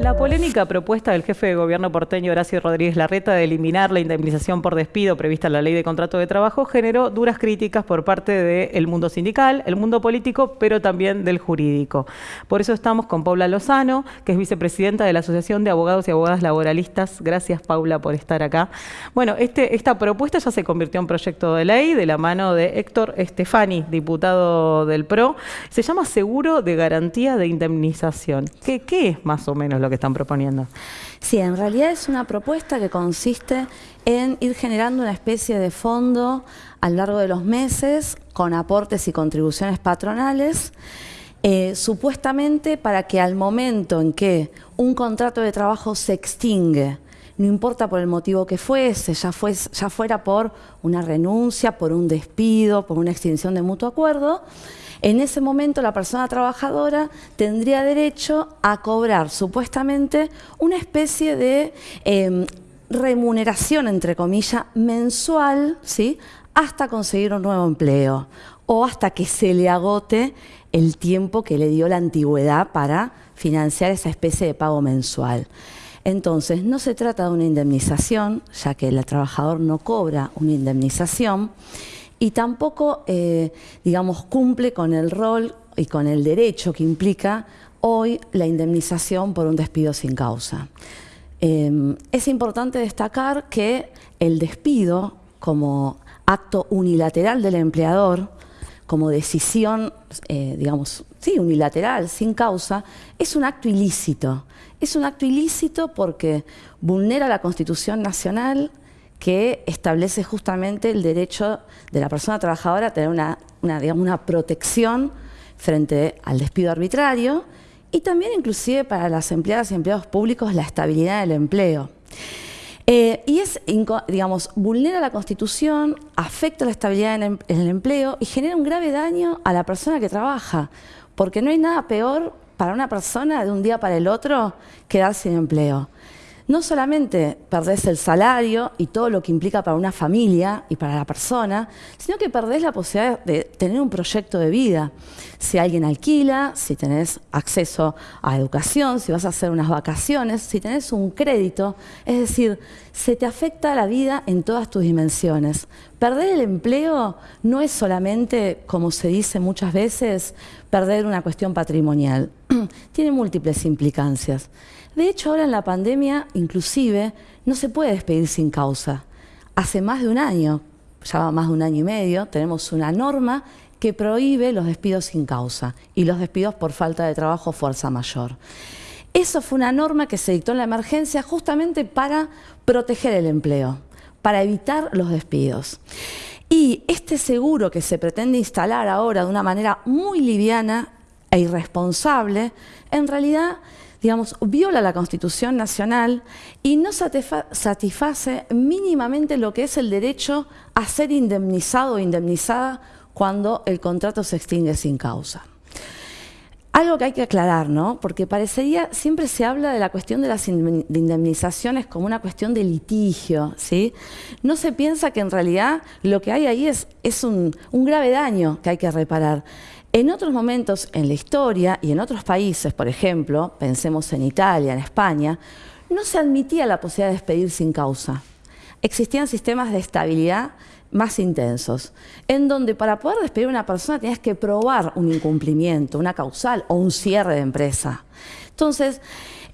La polémica propuesta del jefe de gobierno porteño Horacio Rodríguez Larreta de eliminar la indemnización por despido prevista en la ley de contrato de trabajo generó duras críticas por parte del mundo sindical, el mundo político, pero también del jurídico. Por eso estamos con Paula Lozano, que es vicepresidenta de la Asociación de Abogados y Abogadas Laboralistas. Gracias, Paula, por estar acá. Bueno, este, esta propuesta ya se convirtió en proyecto de ley de la mano de Héctor Estefani, diputado del PRO. Se llama Seguro de Garantía de Indemnización. ¿Qué, qué es más o menos lo que están proponiendo. Sí, en realidad es una propuesta que consiste en ir generando una especie de fondo a lo largo de los meses con aportes y contribuciones patronales, eh, supuestamente para que al momento en que un contrato de trabajo se extingue, no importa por el motivo que fuese, ya, ya fuera por una renuncia, por un despido, por una extinción de mutuo acuerdo, en ese momento la persona trabajadora tendría derecho a cobrar supuestamente una especie de em, remuneración, entre comillas, mensual, ¿sí? hasta conseguir un nuevo empleo o hasta que se le agote el tiempo que le dio la antigüedad para financiar esa especie de pago mensual. Entonces, no se trata de una indemnización, ya que el trabajador no cobra una indemnización, y tampoco, eh, digamos, cumple con el rol y con el derecho que implica hoy la indemnización por un despido sin causa. Em, es importante destacar que el despido como acto unilateral del empleador, como decisión, eh, digamos, sí, unilateral, sin causa, es un acto ilícito. Es un acto ilícito porque vulnera la Constitución Nacional, que establece justamente el derecho de la persona trabajadora a tener una, una, protección frente al despido arbitrario y también inclusive para las empleadas y empleados públicos la estabilidad del empleo. Eh, y es, digamos, vulnera la Constitución, afecta la estabilidad en, en el empleo y genera un grave daño a la persona que trabaja, porque no hay nada peor para una persona de un día para el otro quedar sin empleo no solamente perdés el salario y todo lo que implica para una familia y para la persona, sino que perdés la posibilidad de tener un proyecto de vida. Si alguien alquila, si tenés acceso a educación, si vas a hacer unas vacaciones, si tenés un crédito, es decir, se te afecta la vida en todas tus dimensiones. Perder el empleo no es solamente, como se dice muchas veces, perder una cuestión patrimonial. Tiene múltiples implicancias. De hecho, ahora en la pandemia, inclusive, no se puede despedir sin causa. Hace más de un año, ya más de un año y medio, tenemos una norma que prohíbe los despidos sin causa y los despidos por falta de trabajo fuerza mayor. Eso fue una norma que se dictó en la emergencia justamente para proteger el empleo, para evitar los despidos. Y este seguro que se pretende instalar ahora de una manera muy liviana e irresponsable, en realidad digamos, viola la Constitución Nacional y no satisface mínimamente lo que es el derecho a ser indemnizado o indemnizada cuando el contrato se extingue sin causa. Algo que hay que aclarar, ¿no? Porque parecería, siempre se habla de la cuestión de las indemnizaciones como una cuestión de litigio, ¿sí? No se piensa que en realidad lo que hay ahí es, es un, un grave daño que hay que reparar. En otros momentos en la historia y en otros países, por ejemplo, pensemos en Italia, en España, no se admitía la posibilidad de despedir sin causa. Existían sistemas de estabilidad más intensos, en donde para poder despedir a una persona tenías que probar un incumplimiento, una causal o un cierre de empresa. Entonces,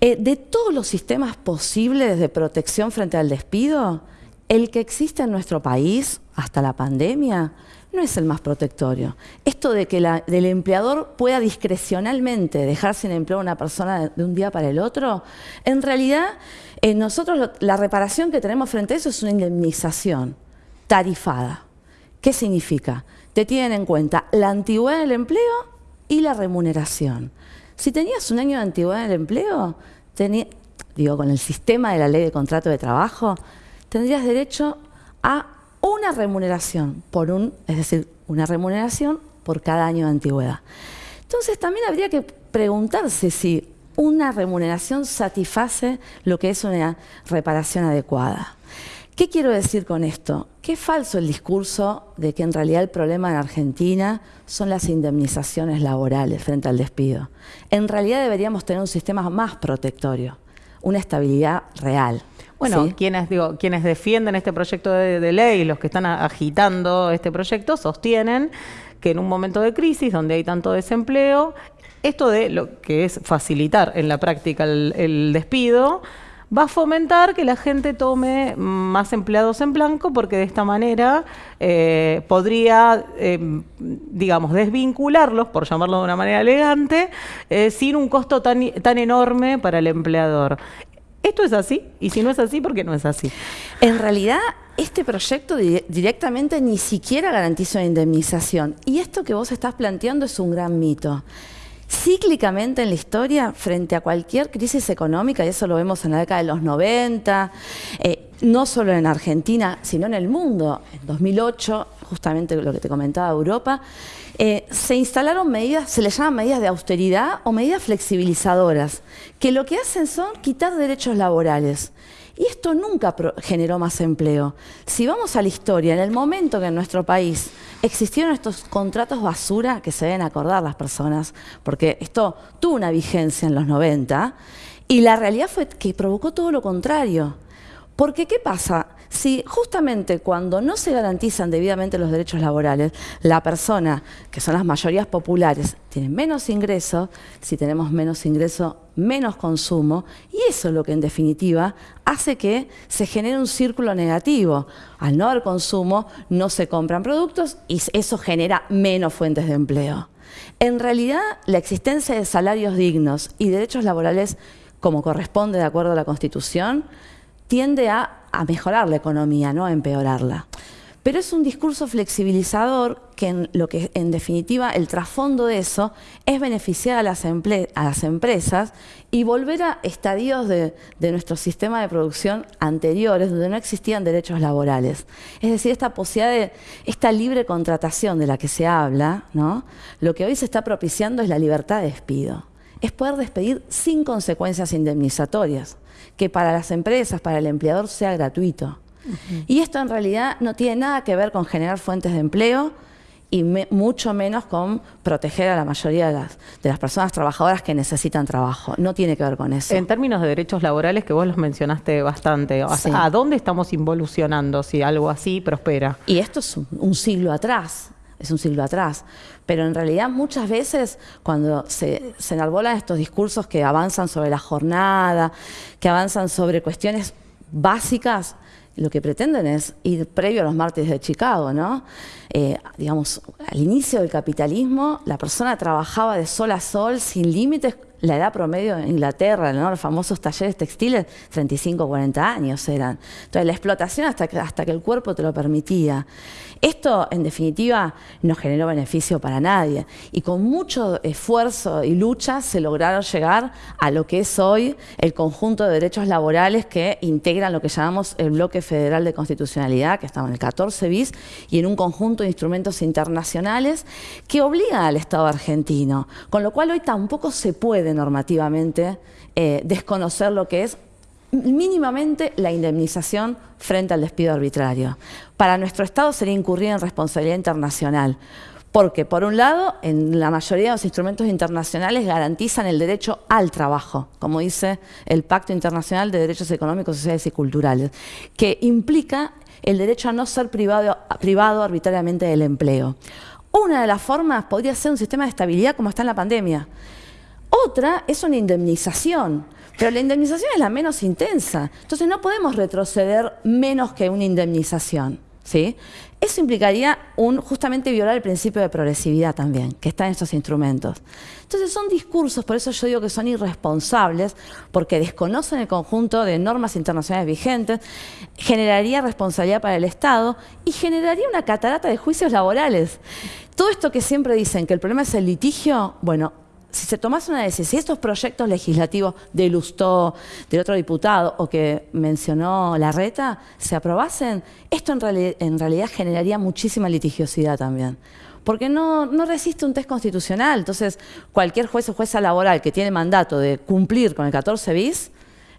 eh, de todos los sistemas posibles de protección frente al despido, el que existe en nuestro país hasta la pandemia no es el más protectorio. Esto de que la, el empleador pueda discrecionalmente dejar sin empleo a una persona de, un día para el otro, en realidad eh, nosotros la reparación que tenemos frente a eso es una indemnización tarifada. ¿Qué significa? Te tienen en cuenta la antigüedad del empleo y la remuneración. Si tenías un año de antigüedad en el empleo, digo, con el sistema de la ley de contrato de trabajo, tendrías derecho a una remuneración por un, es decir, una remuneración por cada año de antigüedad. Entonces también habría que preguntarse si una remuneración satisface lo que es una reparación adecuada. ¿Qué quiero decir con esto? Que es falso el discurso de que en realidad el problema en Argentina son las indemnizaciones laborales frente al despido. En realidad deberíamos tener un sistema más protectorio, una estabilidad real. Bueno, quienes, digo, quienes defienden este proyecto de, de ley, los que están agitando este proyecto, sostienen que en un momento de crisis donde hay tanto desempleo, esto de lo que es facilitar en la práctica el, despido, va a fomentar que la gente tome más empleados en blanco porque de esta manera eh, podría, em, digamos, desvincularlos, por llamarlo de una manera elegante, eh, sin un costo tan, tan enorme para el empleador. ¿Esto es así? Y si no es así, ¿por qué no es así? En realidad, este proyecto directamente ni siquiera garantiza una indemnización. Y esto que vos estás planteando es un gran mito cíclicamente en la historia frente a cualquier crisis económica, y eso lo vemos en la década de los 90, eh, no solo en Argentina, sino en el mundo. En 2008, justamente lo que te comentaba Europa, eh, se instalaron medidas, se les llaman medidas de austeridad o medidas flexibilizadoras, que lo que hacen son quitar derechos laborales. Y esto nunca generó más empleo. Si vamos a la historia, en el momento que en nuestro país existieron estos contratos basura que se deben acordar las personas, porque esto tuvo una vigencia en los 90, y la realidad fue que provocó todo lo contrario. Porque, ¿qué pasa? Si justamente cuando no se garantizan debidamente los derechos laborales, la persona, que son las mayorías populares, tiene menos ingresos, si tenemos menos ingresos, menos consumo, y eso es lo que en definitiva hace que se genere un círculo negativo. Al no haber consumo, no se compran productos y eso genera menos fuentes de empleo. En realidad, la existencia de salarios dignos y derechos laborales, como corresponde de acuerdo a la Constitución, tiende a, mejorar la economía, no a empeorarla. Pero es un discurso flexibilizador que en lo que en definitiva el trasfondo de eso es beneficiar a las, a las empresas y volver a estadios de, nuestro sistema de producción anteriores donde no existían derechos laborales. Es decir, esta posibilidad de esta libre contratación de la que se habla, ¿no? lo que hoy se está propiciando es la libertad de despido. Es poder despedir sin consecuencias indemnizatorias que para las empresas, para el empleador, sea gratuito. Y esto en realidad no tiene nada que ver con generar fuentes de empleo y mucho menos con proteger a la mayoría de las, de las personas trabajadoras que necesitan trabajo. No tiene que ver con eso. En términos de derechos laborales, que vos los mencionaste bastante, ¿a dónde estamos involucionando si algo así prospera? Y esto es un siglo atrás es un siglo atrás. Pero en realidad muchas veces cuando se, se enarbolan estos discursos que avanzan sobre la jornada, que avanzan sobre cuestiones básicas, lo que pretenden es ir previo a los martes de Chicago, ¿no? Eh, digamos, al inicio del capitalismo, la persona trabajaba de sol a sol, sin límites. La edad promedio en Inglaterra, ¿no? los famosos talleres textiles, 35, 40 años eran. Entonces, la explotación hasta que, el cuerpo te lo permitía. Esto, en definitiva, no generó beneficio para nadie y con mucho esfuerzo y lucha se lograron llegar a lo que es hoy el conjunto de derechos laborales que integran lo que llamamos el bloque federal de constitucionalidad, que estamos en el 14 bis, y en un conjunto de instrumentos internacionales que obligan al Estado argentino, con lo cual hoy tampoco se puede normativamente eh, desconocer lo que es mínimamente la indemnización frente al despido arbitrario. Para nuestro Estado sería incurrir en responsabilidad internacional, porque por un lado, en la mayoría de los instrumentos internacionales garantizan el derecho al trabajo, como dice el Pacto Internacional de Derechos Económicos, Sociales y Culturales, que implica el derecho a no ser privado, privado arbitrariamente del empleo. Una de las formas podría ser un sistema de estabilidad como está en la pandemia. Otra es una indemnización, pero la indemnización es la menos intensa. Entonces no podemos retroceder menos que una indemnización. ¿sí? Eso implicaría un, justamente violar el principio de progresividad también, que está en estos instrumentos. Entonces son discursos, por eso yo digo que son irresponsables, porque desconocen el conjunto de normas internacionales vigentes, generaría responsabilidad para el Estado y generaría una catarata de juicios laborales. Todo esto que siempre dicen que el problema es el litigio, bueno, si se tomase una decisión, si estos proyectos legislativos de Lustó, del otro diputado o que mencionó Larreta, se aprobasen, esto en, realidad generaría muchísima litigiosidad también. Porque no, no resiste un test constitucional. Entonces, cualquier juez o jueza laboral que tiene mandato de cumplir con el 14 bis,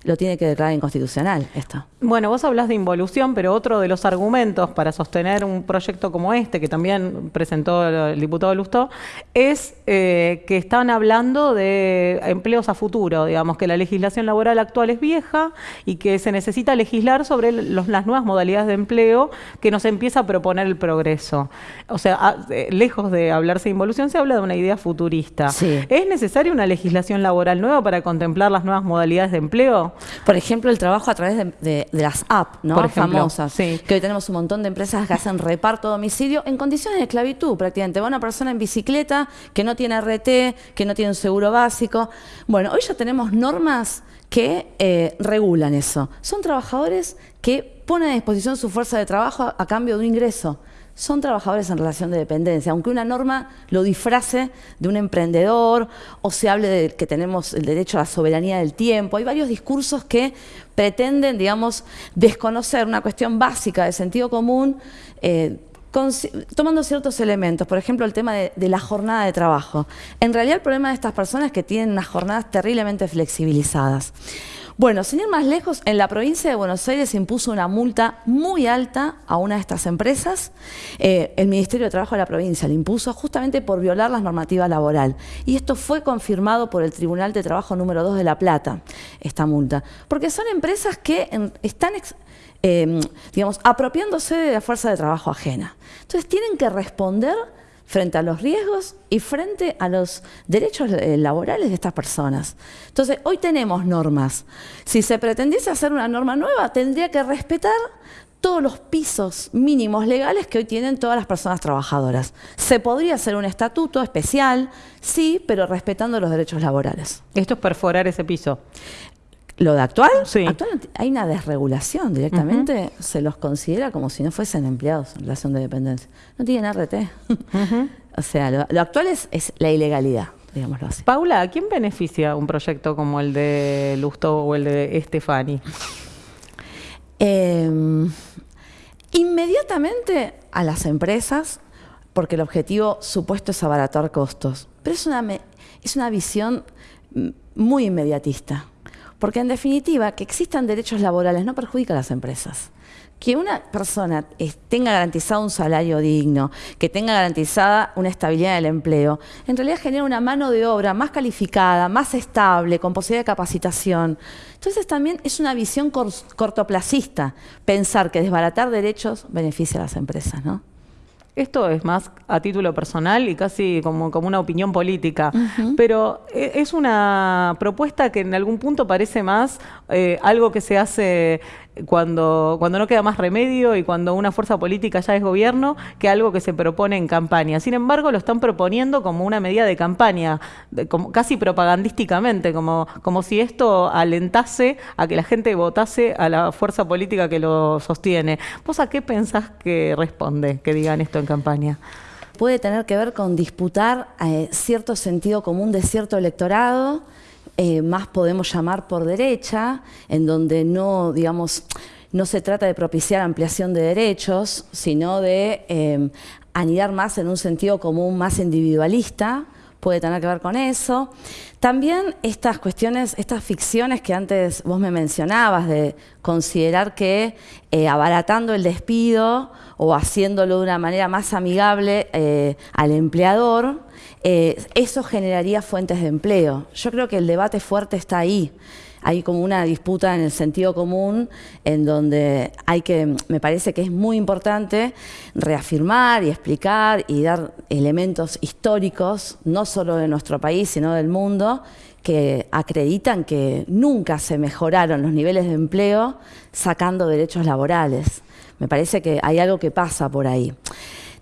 lo tiene que declarar inconstitucional esto. Bueno, vos hablas de involución, pero otro de los argumentos para sostener un proyecto como este, que también presentó el diputado Lustó, es eh, que están hablando de empleos a futuro, digamos, que la legislación laboral actual es vieja y que se necesita legislar sobre las nuevas modalidades de empleo que nos empieza a proponer el progreso. O sea, eh, lejos de hablarse de involución, se habla de una idea futurista. ¿Es necesaria una legislación laboral nueva para contemplar las nuevas modalidades de empleo? Por ejemplo, el trabajo a través de, las apps, ¿no? Por famosas. Que hoy tenemos un montón de empresas que hacen reparto a domicilio en condiciones de esclavitud, prácticamente. Va una persona en bicicleta que no tiene RT, que no tiene un seguro básico. Bueno, hoy ya tenemos normas que eh, regulan eso. Son trabajadores que ponen a disposición su fuerza de trabajo a cambio de un ingreso son trabajadores en relación de dependencia, aunque una norma lo disfrace de un emprendedor o se hable de que tenemos el derecho a la soberanía del tiempo. Hay varios discursos que pretenden, digamos, desconocer una cuestión básica de sentido común. Eh, tomando ciertos elementos, por ejemplo el tema de, de, la jornada de trabajo. En realidad el problema de estas personas es que tienen unas jornadas terriblemente flexibilizadas. Bueno, sin ir más lejos, en la provincia de Buenos Aires se impuso una multa muy alta a una de estas empresas. Eh, el Ministerio de Trabajo de la provincia le impuso justamente por violar las normativas laboral. Y esto fue confirmado por el Tribunal de Trabajo número 2 de La Plata, esta multa. Porque son empresas que están... Em, digamos, apropiándose de la fuerza de trabajo ajena. Entonces tienen que responder frente a los riesgos y frente a los derechos eh, laborales de estas personas. Entonces, hoy tenemos normas. Si se pretendiese hacer una norma nueva, tendría que respetar todos los pisos mínimos legales que hoy tienen todas las personas trabajadoras. Se podría hacer un estatuto especial, sí, pero respetando los derechos laborales. Esto es perforar ese piso. Lo de actual, sí. hay una desregulación directamente, se los considera como si no fuesen empleados en relación de dependencia. No tienen RT. o sea, lo, actual es, la ilegalidad, digámoslo así. Paula, ¿a quién beneficia un proyecto como el de Lusto o el de Estefani? Em, inmediatamente a las empresas, porque el objetivo supuesto es abaratar costos. Pero es una, es una visión muy inmediatista. Porque en definitiva, que existan derechos laborales no perjudica a las empresas. Que una persona tenga garantizado un salario digno, que tenga garantizada una estabilidad del empleo, en realidad genera una mano de obra más calificada, más estable, con posibilidad de capacitación. Entonces también es una visión cortoplacista pensar que desbaratar derechos beneficia a las empresas, ¿no? Esto es más a título personal y casi como, como una opinión política, pero eh, es una propuesta que en algún punto parece más eh, algo que se hace cuando, cuando no queda más remedio y cuando una fuerza política ya es gobierno, que algo que se propone en campaña. Sin embargo, lo están proponiendo como una medida de campaña, como, casi propagandísticamente, como, como si esto alentase a que la gente votase a la fuerza política que lo sostiene. ¿Vos a qué pensás que responde que digan esto en campaña? Puede tener que ver con disputar eh, cierto sentido común de cierto electorado, eh, más podemos llamar por derecha, en donde no, digamos, no se trata de propiciar ampliación de derechos, sino de eh, anidar más en un sentido común más individualista, puede tener que ver con eso. También estas cuestiones, estas ficciones que antes vos me mencionabas, de considerar que eh, abaratando el despido o haciéndolo de una manera más amigable al empleador, eh, eso generaría fuentes de empleo. Yo creo que el debate fuerte está ahí. Hay como una disputa en el sentido común en donde hay que, me parece que es muy importante reafirmar y explicar y dar elementos históricos, no solo de nuestro país, sino del mundo, que acreditan que nunca se mejoraron los niveles de empleo sacando derechos laborales. Me parece que hay algo que pasa por ahí.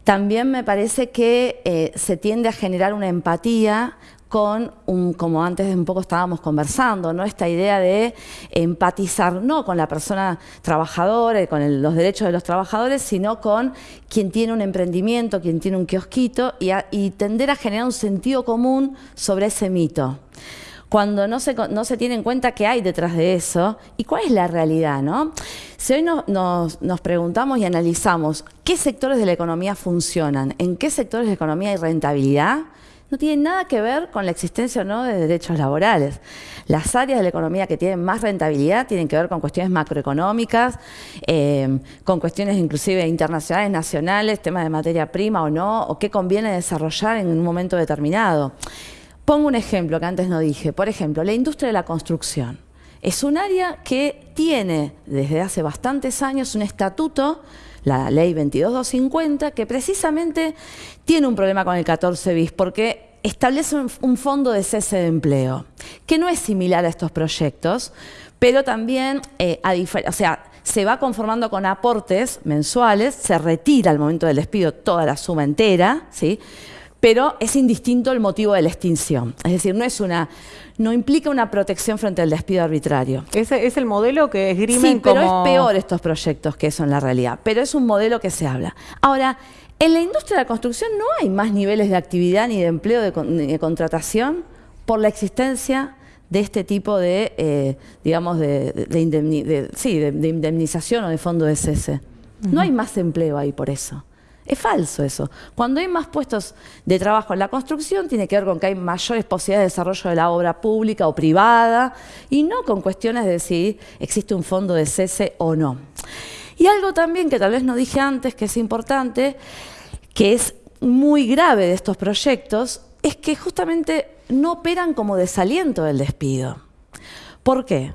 También me parece que eh, se tiende a generar una empatía con, un, como antes un poco estábamos conversando, ¿no? esta idea de empatizar no con la persona trabajadora, con los derechos de los trabajadores, sino con quien tiene un emprendimiento, quien tiene un kiosquito, y, y tender a generar un sentido común sobre ese mito cuando no se, no se tiene en cuenta qué hay detrás de eso y cuál es la realidad, ¿no? Si hoy nos, preguntamos y analizamos qué sectores de la economía funcionan, en qué sectores de la economía hay rentabilidad, no tiene nada que ver con la existencia o no de derechos laborales. Las áreas de la economía que tienen más rentabilidad tienen que ver con cuestiones macroeconómicas, eh, con cuestiones inclusive internacionales, nacionales, temas de materia prima o no, o qué conviene desarrollar en un momento determinado. Pongo un ejemplo que antes no dije. Por ejemplo, la industria de la construcción. Es un área que tiene desde hace bastantes años un estatuto, la ley 22250, que precisamente tiene un problema con el 14 bis, porque establece un, fondo de cese de empleo, que no es similar a estos proyectos, pero también, eh, o sea, se va conformando con aportes mensuales, se retira al momento del despido toda la suma entera, ¿sí? Pero es indistinto el motivo de la extinción. Es decir, no es una no implica una protección frente al despido arbitrario. Ese es el modelo que esgrimen sí, pero es peor estos proyectos que eso en la realidad. Pero es un modelo que se habla. Ahora, en la industria de la construcción no hay más niveles de actividad ni de empleo de, contratación por la existencia de este tipo de, eh, digamos, de, indemnización o de fondo de cese. No hay más empleo ahí por eso. Es falso eso. Cuando hay más puestos de trabajo en la construcción, tiene que ver con que hay mayores posibilidades de desarrollo de la obra pública o privada, y no con cuestiones de si existe un fondo de cese o no. Y algo también que tal vez no dije antes, que es importante, que es muy grave de estos proyectos, es que justamente no operan como desaliento del despido. ¿Por qué?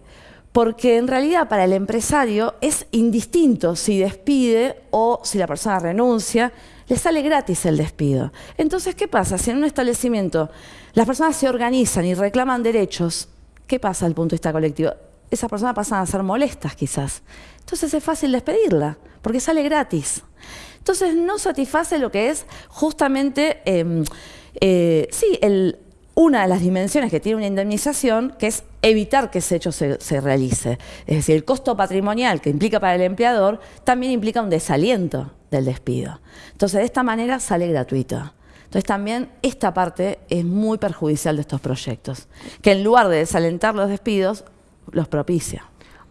Porque en realidad para el empresario es indistinto si despide o si la persona renuncia, le sale gratis el despido. Entonces, ¿qué pasa? Si en un establecimiento las personas se organizan y reclaman derechos, ¿qué pasa el punto de vista colectivo? Esas personas pasan a ser molestas quizás. Entonces es fácil despedirla, porque sale gratis. Entonces no satisface lo que es justamente, em, eh, sí, una de las dimensiones que tiene una indemnización, que es evitar que ese hecho se, realice. Es decir, el costo patrimonial que implica para el empleador también implica un desaliento del despido. Entonces, de esta manera sale gratuito. Entonces también esta parte es muy perjudicial de estos proyectos, que en lugar de desalentar los despidos, los propicia.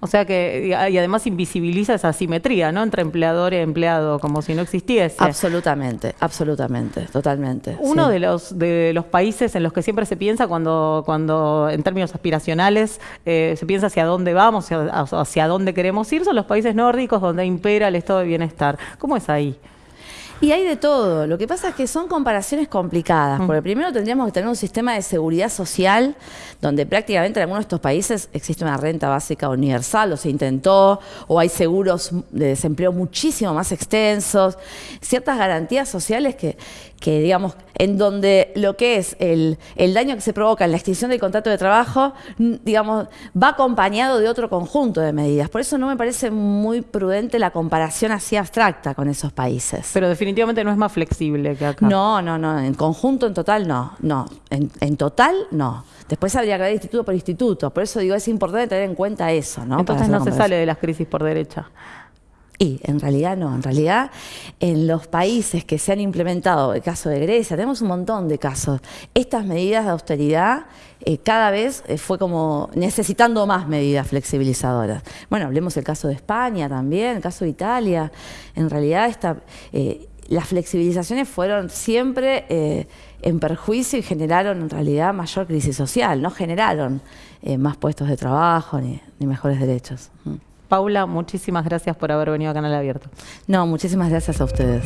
O sea que, y además invisibiliza esa asimetría, ¿no? Entre empleador y empleado, como si no existiese. Absolutamente, absolutamente, totalmente. Uno de los de los países en los que siempre se piensa cuando, cuando en términos aspiracionales, eh, se piensa hacia dónde vamos, hacia, hacia dónde queremos ir, son los países nórdicos donde impera el estado de bienestar. ¿Cómo es ahí? Y hay de todo. Lo que pasa es que son comparaciones complicadas, porque primero tendríamos que tener un sistema de seguridad social donde prácticamente en algunos de estos países existe una renta básica universal, o se intentó, o hay seguros de desempleo muchísimo más extensos, ciertas garantías sociales que, que digamos, en donde lo que es el, daño que se provoca en la extinción del contrato de trabajo, digamos, va acompañado de otro conjunto de medidas. Por eso no me parece muy prudente la comparación así abstracta con esos países. Pero definitivamente no es más flexible que acá. No, no, no, en conjunto, en total, no, no, en, en total, no. Después habría que ver instituto por instituto, por eso digo, es importante tener en cuenta eso, ¿no? Entonces no se sale de las crisis por derecha. Y en realidad no, en realidad en los países que se han implementado, el caso de Grecia, tenemos un montón de casos. Estas medidas de austeridad eh, cada vez eh, fue como necesitando más medidas flexibilizadoras. Bueno, hablemos del caso de España también, el caso de Italia. En realidad esta, eh, las flexibilizaciones fueron siempre en perjuicio y generaron en realidad mayor crisis social, no generaron más puestos de trabajo ni, ni mejores derechos. Mm. Paula, muchísimas gracias por haber venido a Canal Abierto. No, muchísimas gracias a ustedes.